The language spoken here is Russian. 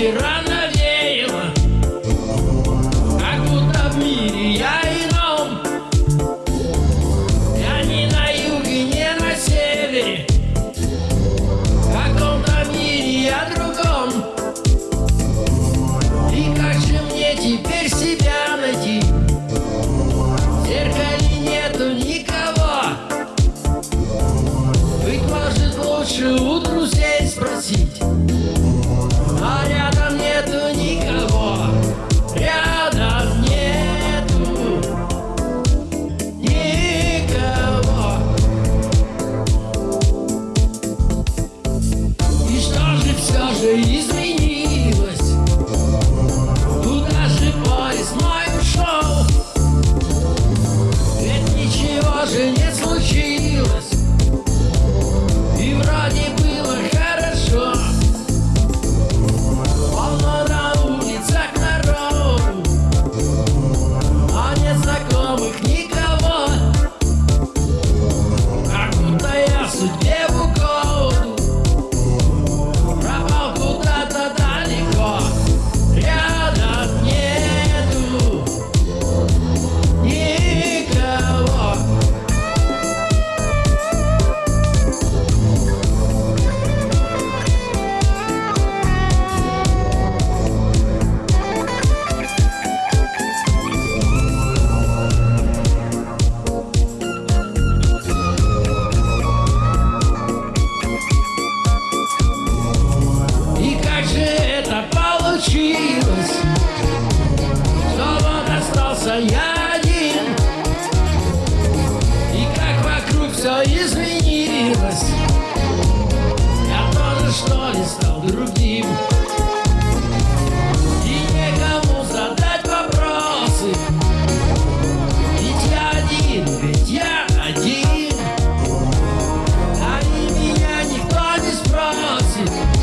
Вчера лучше у друзей спросить остался я один И как вокруг все изменилось. Я тоже что ли стал другим? И некому задать вопросы. Ведь я один, ведь я один. А Они меня никто не спросит.